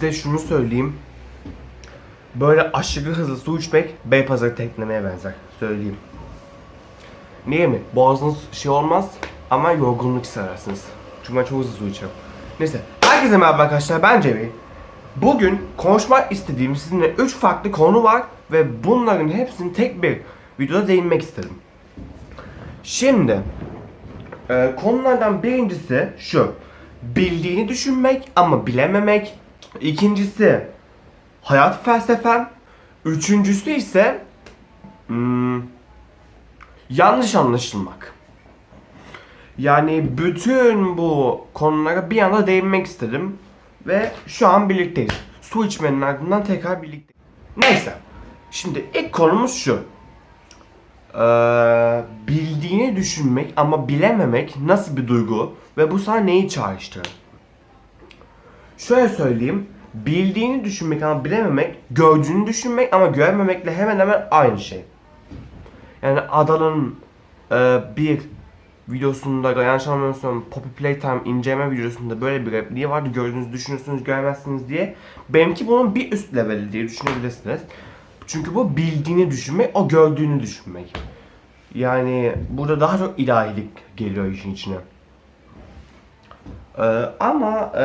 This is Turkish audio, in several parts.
size şunu söyleyeyim. Böyle aşırı hızlı su içmek Beypazarı teklemeye benzer. Söyleyeyim. Niye mi? Boğazınız şey olmaz ama yorgunluk hissedersiniz. Çünkü ben çok hızlı su içiyorum. Neyse. Herkese merhaba arkadaşlar ben Cemil. Bugün konuşmak istediğim sizinle 3 farklı konu var ve bunların hepsini tek bir videoda değinmek istedim. Şimdi e, konulardan birincisi şu. Bildiğini düşünmek ama bilememek. İkincisi hayat felsefem. Üçüncüsü ise hmm, yanlış anlaşılmak. Yani bütün bu konulara bir anda değinmek istedim. Ve şu an birlikteyiz. Su içmenin ardından tekrar birlikteyiz. Neyse. Şimdi ilk konumuz şu. Ee, bildiğini düşünmek ama bilememek nasıl bir duygu ve bu sana neyi çağrıştırır? Şöyle söyleyeyim. Bildiğini düşünmek ama bilememek, gördüğünü düşünmek ama görmemekle hemen hemen aynı şey. Yani Adal'ın e, bir videosunda yanlış anlamıyorsam Poppy Playtime inceleme videosunda böyle bir repliği vardı. Gördüğünüzü düşünürsünüz görmezsiniz diye. Benimki bunun bir üst leveli diye düşünebilirsiniz. Çünkü bu bildiğini düşünmek, o gördüğünü düşünmek. Yani burada daha çok ilahilik geliyor işin içine. Ee, ama e,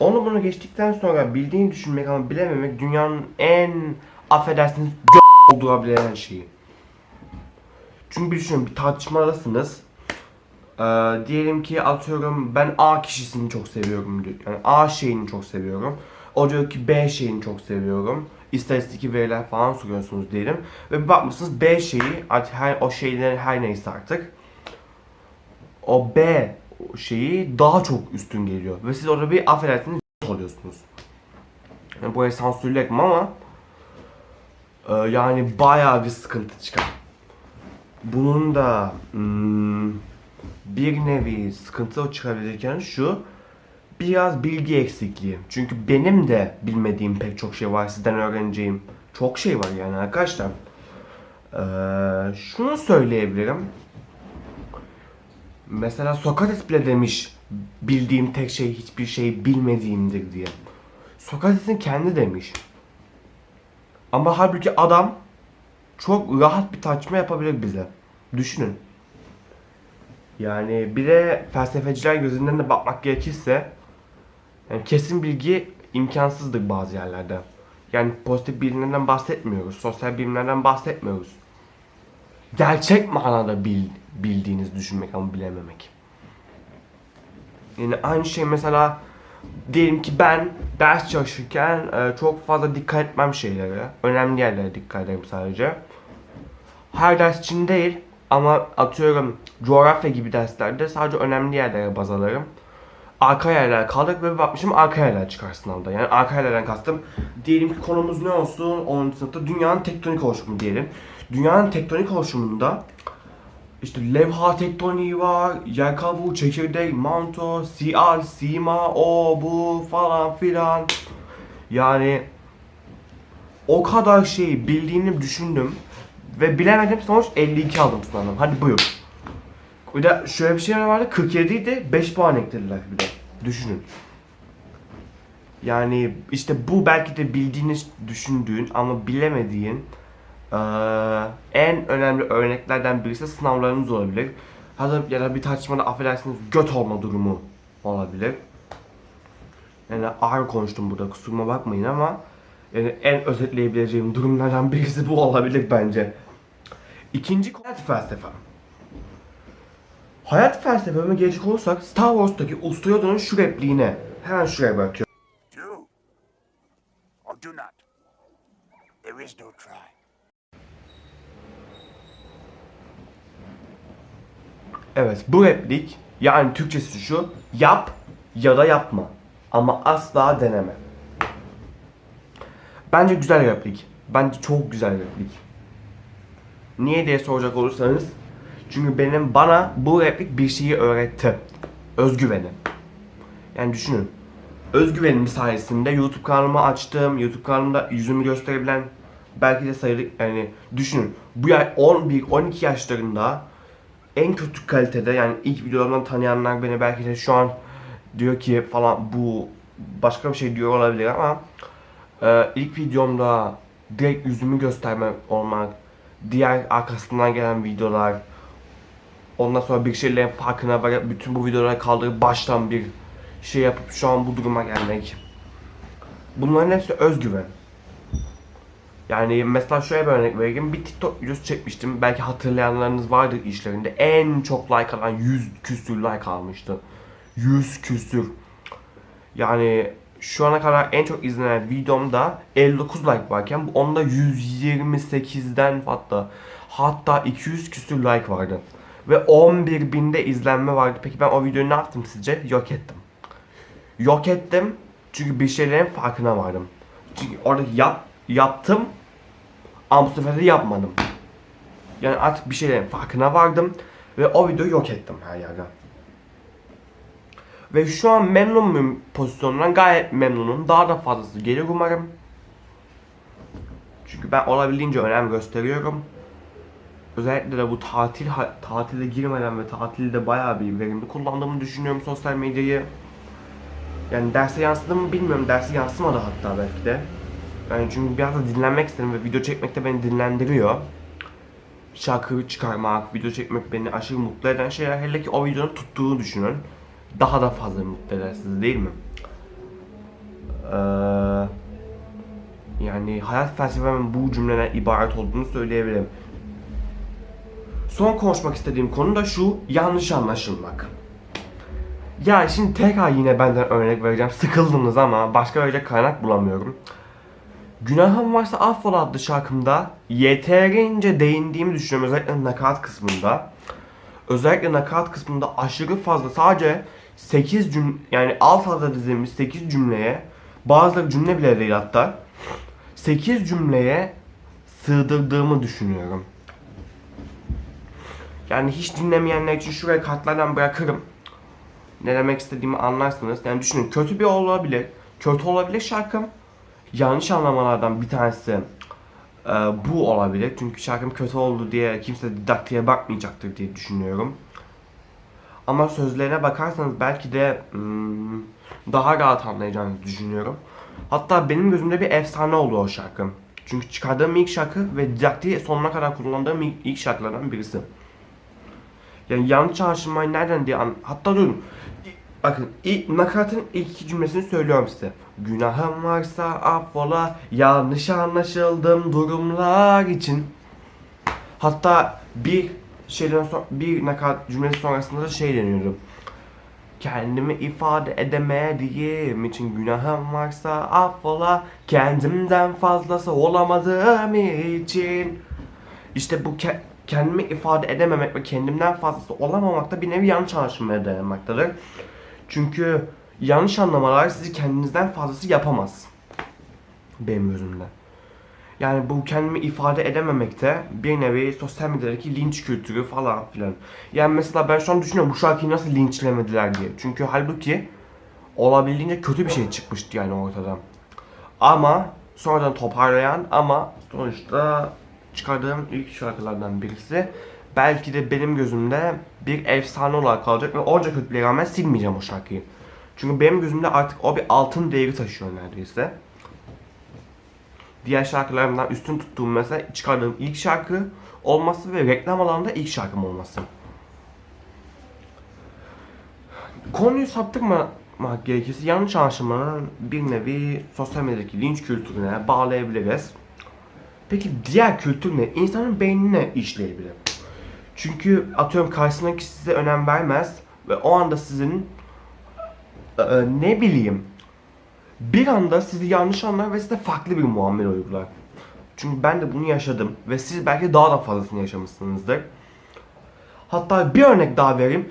onu bunu geçtikten sonra bildiğini düşünmek ama bilememek dünyanın en affedersiniz g- olduğabilen şeyi. Çünkü bir düşünün bir tartışmadasınız. Ee, diyelim ki atıyorum ben A kişisini çok seviyorum diyor. Yani A şeyini çok seviyorum. O diyor ki B şeyini çok seviyorum. İstatistik veriler falan soruyorsunuz diyelim. Ve bir bakmışsınız B şeyi artık her, o şeylerin her neyse artık. O B şeyi daha çok üstün geliyor. Ve siz orada bir affedersiniz oluyorsunuz. Yani burayı sansürlerim ama e, yani bayağı bir sıkıntı çıkar. Bunun da hmm, bir nevi sıkıntı çıkabilirken şu biraz bilgi eksikliği. Çünkü benim de bilmediğim pek çok şey var. Sizden öğreneceğim çok şey var yani arkadaşlar. Ee, şunu söyleyebilirim. Mesela Sokrates bile demiş bildiğim tek şey hiçbir şey bilmediğimdir diye. Sokrates'in kendi demiş. Ama halbuki adam çok rahat bir tartışma yapabilir bize. Düşünün. Yani bir de felsefeciler gözünden de bakmak gerekirse yani kesin bilgi imkansızdır bazı yerlerde. Yani pozitif bilimlerden bahsetmiyoruz, sosyal bilimlerden bahsetmiyoruz. Gerçek manada bil, bildiğiniz düşünmek ama bilememek. Yani aynı şey mesela diyelim ki ben ders çalışırken e, çok fazla dikkat etmem şeylere. Önemli yerlere dikkat ederim sadece. Her ders için değil ama atıyorum coğrafya gibi derslerde sadece önemli yerlere baz alırım. Arka yerler kaldık ve bakmışım arka yerler çıkar sınavda. Yani arka yerlerden kastım. Diyelim ki konumuz ne olsun 10. sınıfta dünyanın tektonik oluşumu diyelim. Dünyanın tektonik oluşumunda işte levha tektoniği var, yer kabuğu, çekirdek, manto, siyal, sima, o bu falan filan. Yani o kadar şeyi bildiğini düşündüm ve bilemedim sonuç 52 aldım sınavdan. Hadi buyur. Bir de şöyle bir şey vardı 47 idi 5 puan eklediler bir de. Düşünün. Yani işte bu belki de bildiğiniz, düşündüğün ama bilemediğin en önemli örneklerden birisi sınavlarınız olabilir. Da, ya da bir tartışmada affedersiniz göt olma durumu olabilir. Yani ağır konuştum burada kusuruma bakmayın ama yani en özetleyebileceğim durumlardan birisi bu olabilir bence. İkinci hayat felsefem. Hayat felsefeme gelecek olursak Star Wars'taki Usta Yoda'nın şu repliğine hemen şuraya bırakıyorum. Do or do not. There is no try. Evet bu replik yani Türkçesi şu yap ya da yapma ama asla deneme. Bence güzel replik. Bence çok güzel replik. Niye diye soracak olursanız çünkü benim bana bu replik bir şeyi öğretti. Özgüveni. Yani düşünün. Özgüvenim sayesinde YouTube kanalımı açtım. YouTube kanalımda yüzümü gösterebilen belki de sayılı yani düşünün. Bu ya 11 12 yaşlarında en kötü kalitede yani ilk videolarımdan tanıyanlar beni belki de şu an diyor ki falan bu başka bir şey diyor olabilir ama e, ilk videomda direkt yüzümü göstermek olmak, diğer arkasından gelen videolar, ondan sonra bir şeylerin farkına varıp bütün bu videoları kaldırıp baştan bir şey yapıp şu an bu duruma gelmek. Bunların hepsi özgüven. Yani mesela şöyle bir örnek vereyim. Bir TikTok videosu çekmiştim. Belki hatırlayanlarınız vardır işlerinde. En çok like alan 100 küsür like almıştı. 100 küsür. Yani şu ana kadar en çok izlenen videomda 59 like varken bu onda 128'den hatta hatta 200 küsür like vardı. Ve 11 binde izlenme vardı. Peki ben o videoyu ne yaptım sizce? Yok ettim. Yok ettim çünkü bir şeylerin farkına vardım. Çünkü orada yap, yaptım ama bu sefer de yapmadım. Yani artık bir şeylerin farkına vardım ve o videoyu yok ettim her yerden. Ve şu an memnun muyum pozisyonundan? Gayet memnunum. Daha da fazlası gelir umarım. Çünkü ben olabildiğince önem gösteriyorum. Özellikle de bu tatil tatile girmeden ve tatilde bayağı bir verimli kullandığımı düşünüyorum sosyal medyayı. Yani derse yansıdı mı bilmiyorum. Derse yansımadı hatta belki de. Yani çünkü biraz da dinlenmek istedim ve video çekmek de beni dinlendiriyor. Şarkı çıkarmak, video çekmek beni aşırı mutlu eden şeyler. Hele ki o videonun tuttuğunu düşünün. Daha da fazla mutlu eder sizi değil mi? Ee, yani hayat felsefemin bu cümleden ibaret olduğunu söyleyebilirim. Son konuşmak istediğim konu da şu yanlış anlaşılmak. Ya şimdi tekrar yine benden örnek vereceğim. Sıkıldınız ama başka verecek kaynak bulamıyorum. Günahım varsa affola adlı şarkımda yeterince değindiğimi düşünüyorum özellikle nakarat kısmında. Özellikle nakarat kısmında aşırı fazla sadece 8 cüm yani alt alta dizilmiş 8 cümleye bazıları cümle bile değil hatta 8 cümleye sığdırdığımı düşünüyorum. Yani hiç dinlemeyenler için şuraya kartlardan bırakırım. Ne demek istediğimi anlarsınız. Yani düşünün kötü bir olabilir. Kötü olabilir şarkım. Yanlış anlamalardan bir tanesi e, bu olabilir. Çünkü şarkım kötü oldu diye kimse didaktiğe bakmayacaktır diye düşünüyorum. Ama sözlerine bakarsanız belki de hmm, daha rahat anlayacağınızı düşünüyorum. Hatta benim gözümde bir efsane oldu o şarkı. Çünkü çıkardığım ilk şarkı ve didaktiği sonuna kadar kullandığım ilk, şarkılardan birisi. Yani yanlış anlaşılmayı nereden diye an... Hatta durun. Bakın ilk, nakaratın ilk iki cümlesini söylüyorum size. Günahım varsa affola yanlış anlaşıldım durumlar için. Hatta bir şeyden sonra bir nakarat cümlesi sonrasında da şey deniyordu. Kendimi ifade edemediğim için günahım varsa affola kendimden fazlası olamadığım için. İşte bu ke- kendimi ifade edememek ve kendimden fazlası olamamak da bir nevi yanlış anlaşılmaya dayanmaktadır. Çünkü yanlış anlamalar sizi kendinizden fazlası yapamaz. Benim gözümde. Yani bu kendimi ifade edememekte bir nevi sosyal medyadaki linç kültürü falan filan. Yani mesela ben şu an düşünüyorum bu şarkıyı nasıl linçlemediler diye. Çünkü halbuki olabildiğince kötü bir şey çıkmıştı yani ortada. Ama sonradan toparlayan ama sonuçta çıkardığım ilk şarkılardan birisi. Belki de benim gözümde bir efsane olarak kalacak ve onca kötülüğe rağmen silmeyeceğim o şarkıyı. Çünkü benim gözümde artık o bir altın değeri taşıyor neredeyse. Diğer şarkılarımdan üstün tuttuğum mesela çıkardığım ilk şarkı olması ve reklam alanında ilk şarkım olması. Konuyu saptırmamak gerekirse yanlış anlaşılmanın bir nevi sosyal medyadaki linç kültürüne bağlayabiliriz. Peki diğer kültür ne? İnsanın beynine işleyebilir. Çünkü atıyorum karşısındaki size önem vermez ve o anda sizin e, ne bileyim bir anda sizi yanlış anlar ve size farklı bir muamele uygular. Çünkü ben de bunu yaşadım ve siz belki daha da fazlasını yaşamışsınızdır. Hatta bir örnek daha vereyim.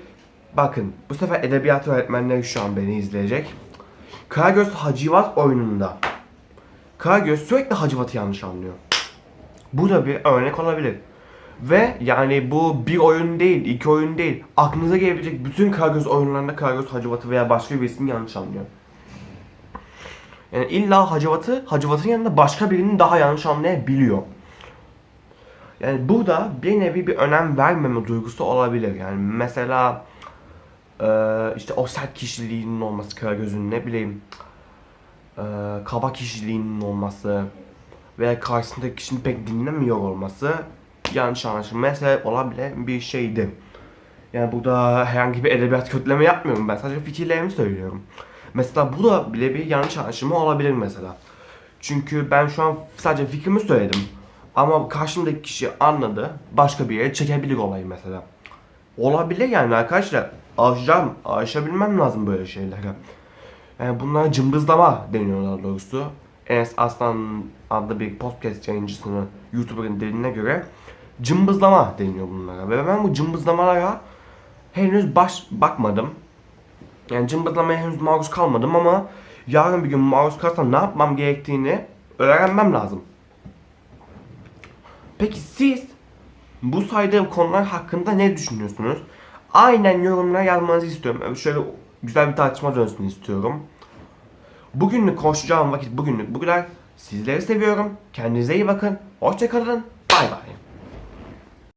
Bakın bu sefer edebiyat öğretmenleri şu an beni izleyecek. Karagöz Hacivat oyununda Karagöz sürekli Hacivat'ı yanlış anlıyor. Bu da bir örnek olabilir. Ve yani bu bir oyun değil, iki oyun değil. Aklınıza gelebilecek bütün Karagöz oyunlarında Karagöz Hacivat'ı veya başka birisini yanlış anlıyor. Yani illa Hacivat'ı, Hacivat'ın yanında başka birinin daha yanlış anlayabiliyor. Yani burada bir nevi bir önem vermeme duygusu olabilir. Yani mesela eee, işte o sert kişiliğinin olması Karagöz'ün ne bileyim e, kaba kişiliğinin olması veya karşısındaki kişinin pek dinlemiyor olması yanlış anlaşılmaya sebep olabilen bir şeydi. Yani burada herhangi bir edebiyat kötüleme yapmıyorum ben sadece fikirlerimi söylüyorum. Mesela bu da bile bir yanlış anlaşılma olabilir mesela. Çünkü ben şu an sadece fikrimi söyledim. Ama karşımdaki kişi anladı. Başka bir yere çekebilir olayı mesela. Olabilir yani arkadaşlar. Aşacağım, aşabilmem lazım böyle şeylere. Yani bunlara cımbızlama deniyor daha doğrusu. Enes Aslan adlı bir podcast yayıncısının YouTuber'ın dediğine göre cımbızlama deniyor bunlara. Ve ben bu cımbızlamalara henüz baş bakmadım. Yani cımbızlamaya henüz maruz kalmadım ama yarın bir gün maruz kalsam ne yapmam gerektiğini öğrenmem lazım. Peki siz bu saydığım konular hakkında ne düşünüyorsunuz? Aynen yorumlara yazmanızı istiyorum. Şöyle güzel bir tartışma dönsün istiyorum. Bugünlük konuşacağım vakit bugünlük bu kadar. Sizleri seviyorum. Kendinize iyi bakın. Hoşçakalın. Bay bay.